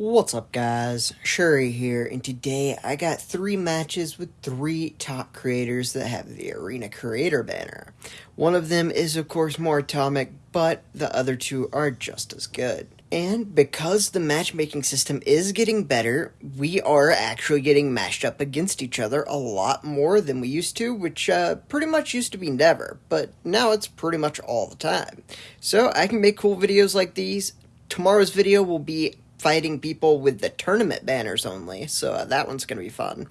What's up guys, Shuri here, and today I got three matches with three top creators that have the Arena Creator banner. One of them is of course more atomic, but the other two are just as good. And because the matchmaking system is getting better, we are actually getting matched up against each other a lot more than we used to, which uh, pretty much used to be never, but now it's pretty much all the time. So I can make cool videos like these. Tomorrow's video will be fighting people with the tournament banners only, so uh, that one's going to be fun.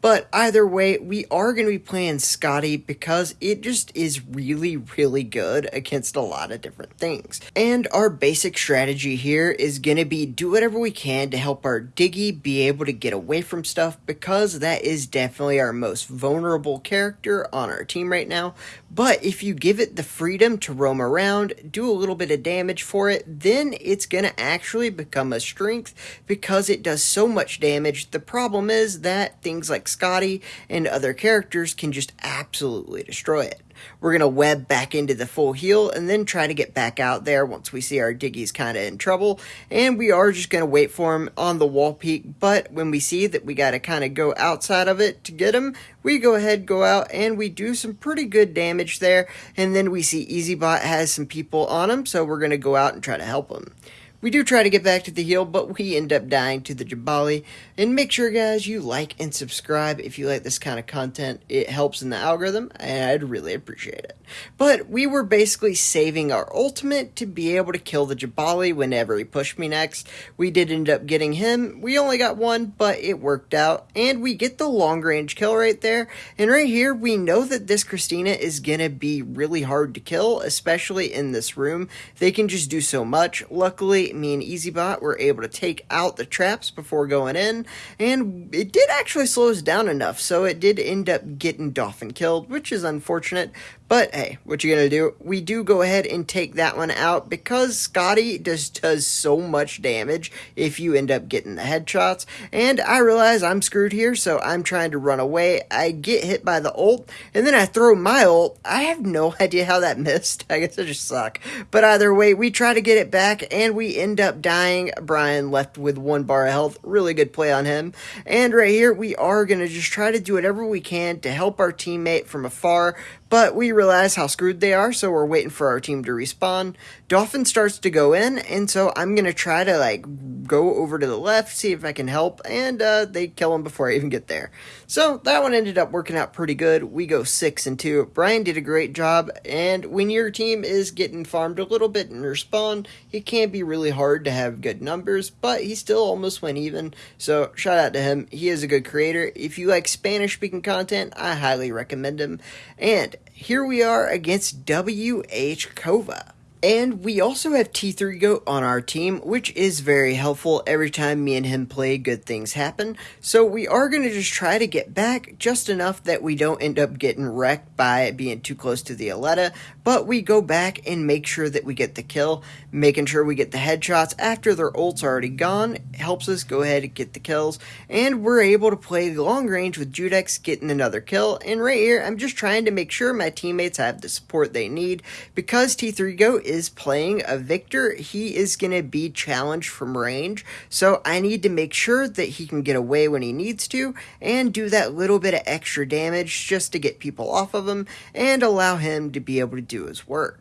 But either way, we are going to be playing Scotty because it just is really, really good against a lot of different things. And our basic strategy here is going to be do whatever we can to help our Diggy be able to get away from stuff because that is definitely our most vulnerable character on our team right now. But if you give it the freedom to roam around, do a little bit of damage for it, then it's going to actually become a strength because it does so much damage. The problem is that things like Scotty and other characters can just absolutely destroy it. We're going to web back into the full heal and then try to get back out there once we see our Diggies kind of in trouble. And we are just going to wait for him on the wall peak. But when we see that we got to kind of go outside of it to get him, we go ahead, go out, and we do some pretty good damage there. And then we see EasyBot has some people on him, so we're going to go out and try to help him. We do try to get back to the heal, but we end up dying to the Jabali. And make sure, guys, you like and subscribe if you like this kind of content. It helps in the algorithm, and I'd really appreciate it. But we were basically saving our ultimate to be able to kill the Jabali whenever he pushed me next. We did end up getting him. We only got one, but it worked out. And we get the long range kill right there. And right here, we know that this Christina is going to be really hard to kill, especially in this room. They can just do so much. Luckily, me and EasyBot were able to take out the traps before going in, and it did actually slow us down enough, so it did end up getting Dolphin killed, which is unfortunate, but hey, what you gonna do? We do go ahead and take that one out because Scotty just does so much damage if you end up getting the headshots. And I realize I'm screwed here, so I'm trying to run away. I get hit by the ult, and then I throw my ult. I have no idea how that missed. I guess I just suck. But either way, we try to get it back, and we end up dying. Brian left with one bar of health. Really good play on him. And right here, we are gonna just try to do whatever we can to help our teammate from afar but we realize how screwed they are, so we're waiting for our team to respawn. Dolphin starts to go in, and so I'm going to try to, like, go over to the left, see if I can help, and uh, they kill him before I even get there. So that one ended up working out pretty good. We go 6 and 2. Brian did a great job, and when your team is getting farmed a little bit in respawn, it can be really hard to have good numbers, but he still almost went even, so shout out to him. He is a good creator. If you like Spanish-speaking content, I highly recommend him. And here we are against WH Kova. And we also have T3 Goat on our team, which is very helpful every time me and him play, good things happen. So we are going to just try to get back just enough that we don't end up getting wrecked by being too close to the Aletta, but we go back and make sure that we get the kill, making sure we get the headshots after their ult's already gone, helps us go ahead and get the kills, and we're able to play the long range with Judex getting another kill, and right here, I'm just trying to make sure my teammates have the support they need, because T3 Goat is playing a Victor, he is going to be challenged from range, so I need to make sure that he can get away when he needs to, and do that little bit of extra damage just to get people off of him, and allow him to be able to do do his work.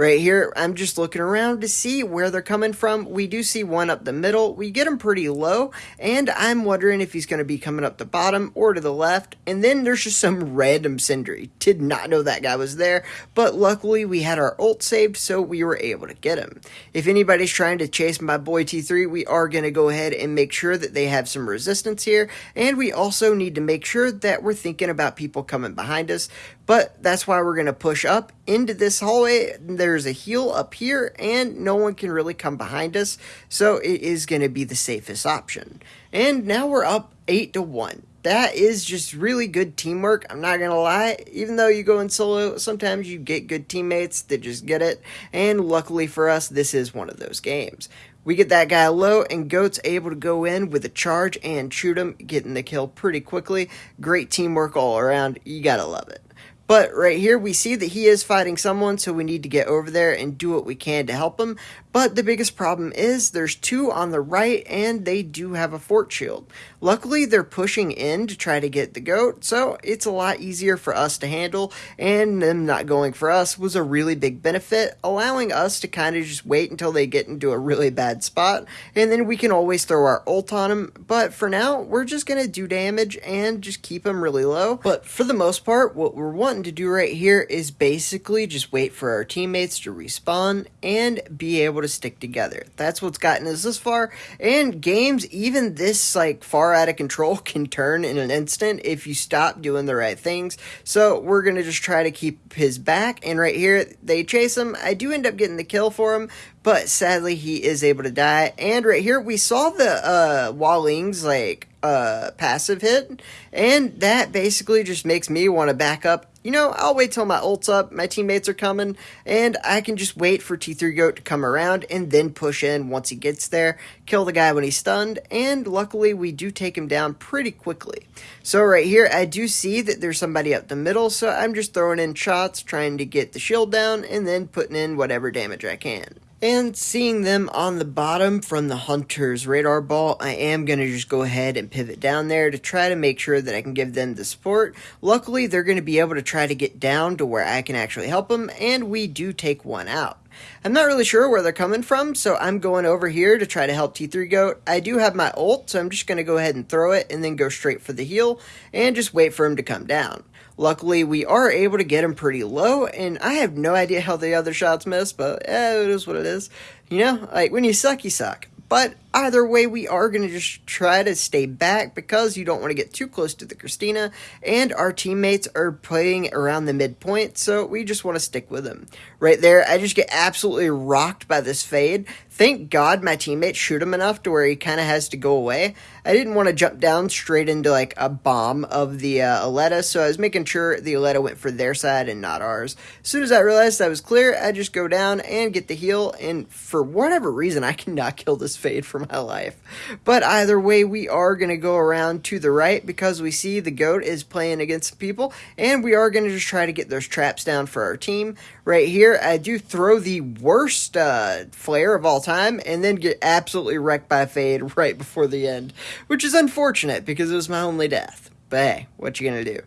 Right here, I'm just looking around to see where they're coming from. We do see one up the middle. We get him pretty low, and I'm wondering if he's going to be coming up the bottom or to the left. And then there's just some random Sindri. Did not know that guy was there, but luckily we had our ult saved, so we were able to get him. If anybody's trying to chase my boy T3, we are going to go ahead and make sure that they have some resistance here, and we also need to make sure that we're thinking about people coming behind us. But that's why we're going to push up into this hallway. A heal up here, and no one can really come behind us, so it is going to be the safest option. And now we're up 8 to 1 that is just really good teamwork. I'm not going to lie. Even though you go in solo, sometimes you get good teammates that just get it. And luckily for us, this is one of those games. We get that guy low, and Goat's able to go in with a charge and shoot him, getting the kill pretty quickly. Great teamwork all around. You got to love it. But right here, we see that he is fighting someone, so we need to get over there and do what we can to help him. But the biggest problem is there's two on the right, and they do have a fort shield. Luckily, they're pushing in to try to get the goat, so it's a lot easier for us to handle, and them not going for us was a really big benefit, allowing us to kind of just wait until they get into a really bad spot, and then we can always throw our ult on them. But for now, we're just going to do damage and just keep them really low. But for the most part, what we're wanting to do right here is basically just wait for our teammates to respawn and be able to stick together. That's what's gotten us this far. And games, even this like far out of control, can turn in an instant if you stop doing the right things. So we're gonna just try to keep his back. And right here, they chase him. I do end up getting the kill for him, but sadly he is able to die. And right here, we saw the uh, Hualing's like uh, passive hit, and that basically just makes me want to back up you know, I'll wait till my ult's up, my teammates are coming, and I can just wait for T3 Goat to come around and then push in once he gets there, kill the guy when he's stunned, and luckily we do take him down pretty quickly. So right here, I do see that there's somebody up the middle, so I'm just throwing in shots, trying to get the shield down, and then putting in whatever damage I can. And seeing them on the bottom from the Hunter's radar ball, I am going to just go ahead and pivot down there to try to make sure that I can give them the support. Luckily, they're going to be able to try to get down to where I can actually help them, and we do take one out. I'm not really sure where they're coming from, so I'm going over here to try to help T3 Goat. I do have my ult, so I'm just going to go ahead and throw it and then go straight for the heal and just wait for him to come down. Luckily, we are able to get him pretty low, and I have no idea how the other shots miss, but eh, it is what it is. You know, like when you suck, you suck. But either way, we are going to just try to stay back because you don't want to get too close to the Christina, and our teammates are playing around the midpoint, so we just want to stick with them. Right there, I just get absolutely rocked by this fade. Thank God my teammates shoot him enough to where he kind of has to go away. I didn't want to jump down straight into like a bomb of the uh, Aletta, so I was making sure the Aletta went for their side and not ours. As soon as I realized that was clear, I just go down and get the heal, and for whatever reason, I cannot kill this fade for my life. But either way, we are going to go around to the right because we see the goat is playing against people, and we are going to just try to get those traps down for our team. Right here, I do throw the worst uh, flare of all time, and then get absolutely wrecked by fade right before the end, which is unfortunate because it was my only death. But hey, what you gonna do?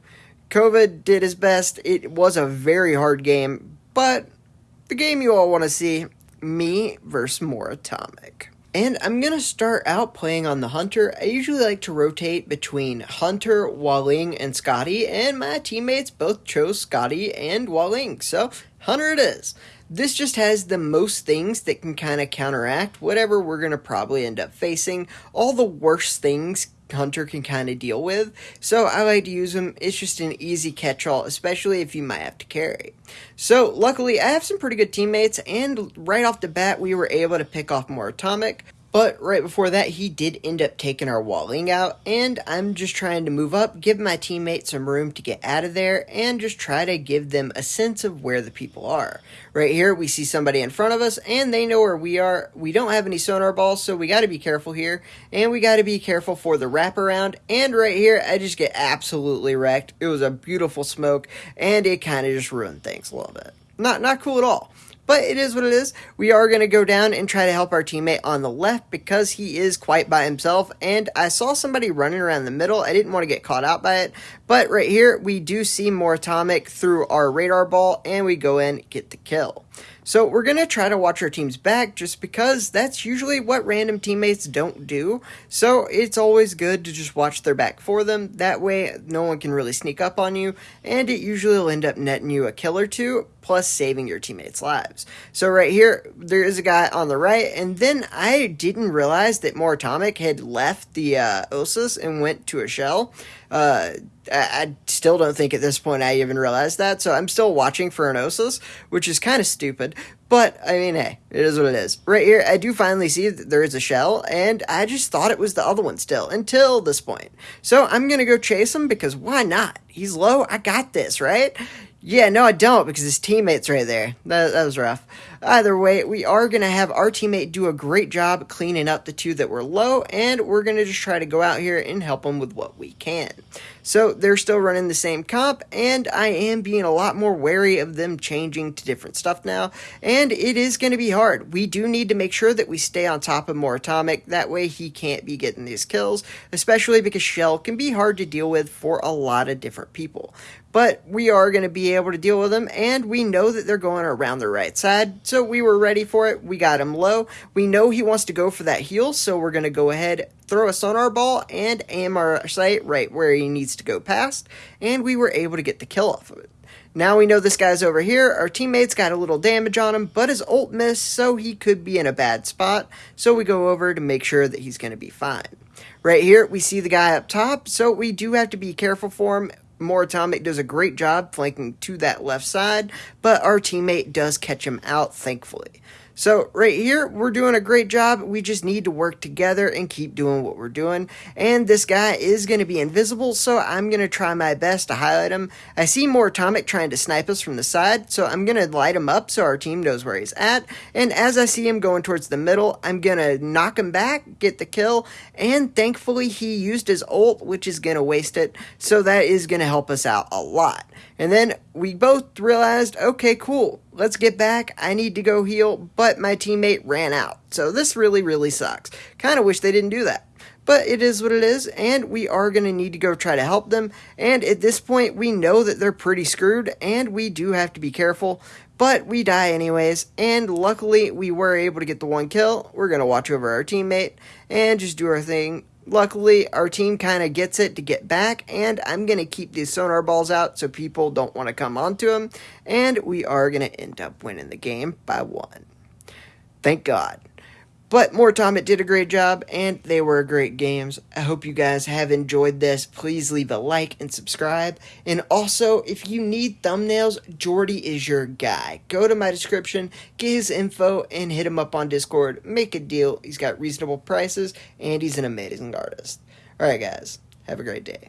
COVID did his best. It was a very hard game, but the game you all want to see me versus more atomic. And I'm going to start out playing on the Hunter. I usually like to rotate between Hunter, Hualing, and Scotty, and my teammates both chose Scotty and Hualing, so Hunter it is. This just has the most things that can kind of counteract whatever we're going to probably end up facing. All the worst things Hunter can kind of deal with. So I like to use them. It's just an easy catch-all, especially if you might have to carry. So luckily, I have some pretty good teammates, and right off the bat, we were able to pick off more Atomic. But right before that, he did end up taking our Hualing out, and I'm just trying to move up, give my teammates some room to get out of there, and just try to give them a sense of where the people are. Right here, we see somebody in front of us, and they know where we are. We don't have any sonar balls, so we got to be careful here, and we got to be careful for the wraparound. And right here, I just get absolutely wrecked. It was a beautiful smoke, and it kind of just ruined things a little bit. Not not cool at all. But it is what it is. We are going to go down and try to help our teammate on the left because he is quite by himself. And I saw somebody running around the middle. I didn't want to get caught out by it. But right here, we do see more atomic through our radar ball and we go in, get the kill. So we're going to try to watch our team's back just because that's usually what random teammates don't do. So it's always good to just watch their back for them. That way no one can really sneak up on you and it usually will end up netting you a kill or two plus saving your teammates' lives. So right here, there is a guy on the right, and then I didn't realize that More Atomic had left the uh, Osus and went to a shell. Uh, I, still don't think at this point I even realized that, so I'm still watching for an Osus, which is kind of stupid. But, I mean, hey, it is what it is. Right here, I do finally see that there is a shell, and I just thought it was the other one still, until this point. So I'm gonna go chase him, because why not? He's low, I got this, right? Yeah, no, I don't, because his teammate's right there. That, that was rough. Either way, we are going to have our teammate do a great job cleaning up the two that were low, and we're going to just try to go out here and help them with what we can. So they're still running the same comp, and I am being a lot more wary of them changing to different stuff now, and it is going to be hard. We do need to make sure that we stay on top of more Atomic, that way he can't be getting these kills, especially because Shell can be hard to deal with for a lot of different people but we are going to be able to deal with them, and we know that they're going around the right side, so we were ready for it. We got him low. We know he wants to go for that heal, so we're going to go ahead, throw a sonar ball, and aim our sight right where he needs to go past, and we were able to get the kill off of it. Now we know this guy's over here. Our teammates got a little damage on him, but his ult missed, so he could be in a bad spot. So we go over to make sure that he's going to be fine. Right here, we see the guy up top, so we do have to be careful for him. More Atomic does a great job flanking to that left side, but our teammate does catch him out, thankfully. So right here, we're doing a great job. We just need to work together and keep doing what we're doing. And this guy is going to be invisible, so I'm going to try my best to highlight him. I see more Atomic trying to snipe us from the side, so I'm going to light him up so our team knows where he's at. And as I see him going towards the middle, I'm going to knock him back, get the kill, and thankfully he used his ult, which is going to waste it, so that is going to help us out a lot. And then we both realized, okay, cool, let's get back. I need to go heal, but my teammate ran out. So this really, really sucks. Kind of wish they didn't do that. But it is what it is, and we are going to need to go try to help them. And at this point, we know that they're pretty screwed, and we do have to be careful. But we die anyways, and luckily we were able to get the one kill. We're going to watch over our teammate and just do our thing Luckily, our team kind of gets it to get back, and I'm going to keep these sonar balls out so people don't want to come onto them, and we are going to end up winning the game by one. Thank God. But More time, it did a great job, and they were great games. I hope you guys have enjoyed this. Please leave a like and subscribe. And also, if you need thumbnails, Jordy is your guy. Go to my description, get his info, and hit him up on Discord. Make a deal. He's got reasonable prices, and he's an amazing artist. Alright, guys. Have a great day.